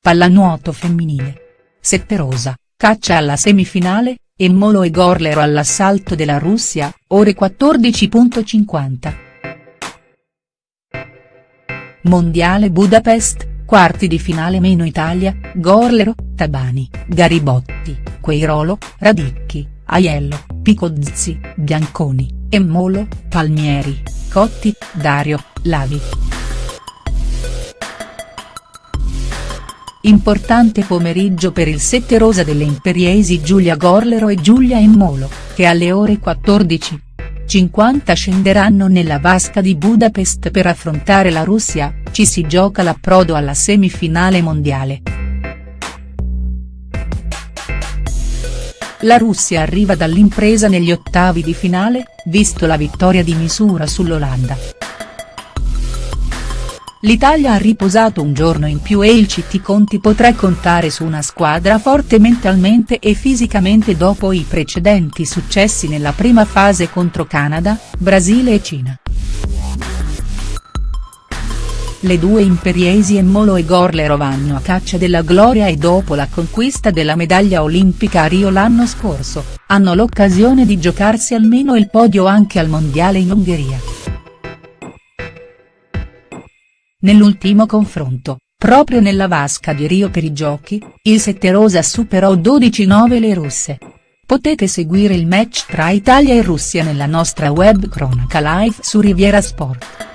pallanuoto femminile. Setterosa, caccia alla semifinale, e Molo e Gorlero all'assalto della Russia, ore 14.50. Mondiale Budapest, quarti di finale meno Italia, Gorlero, Tabani, Garibotti, Queirolo, Radicchi, Aiello, Picozzi, Bianconi, Emmolo, Palmieri, Cotti, Dario, Lavi. Importante pomeriggio per il sette rosa delle imperiesi Giulia Gorlero e Giulia Emmolo, che alle ore 14.50 scenderanno nella vasca di Budapest per affrontare la Russia, ci si gioca l'approdo alla semifinale mondiale. La Russia arriva dall'impresa negli ottavi di finale, visto la vittoria di misura sull'Olanda. L'Italia ha riposato un giorno in più e il CT Conti potrà contare su una squadra forte mentalmente e fisicamente dopo i precedenti successi nella prima fase contro Canada, Brasile e Cina. Le due imperiesi Emmolo e Gorlero vanno a caccia della gloria e dopo la conquista della medaglia olimpica a Rio l'anno scorso, hanno l'occasione di giocarsi almeno il podio anche al mondiale in Ungheria. Nell'ultimo confronto, proprio nella vasca di Rio per i giochi, il Setterosa superò 12-9 le russe. Potete seguire il match tra Italia e Russia nella nostra web cronaca live su Riviera Sport.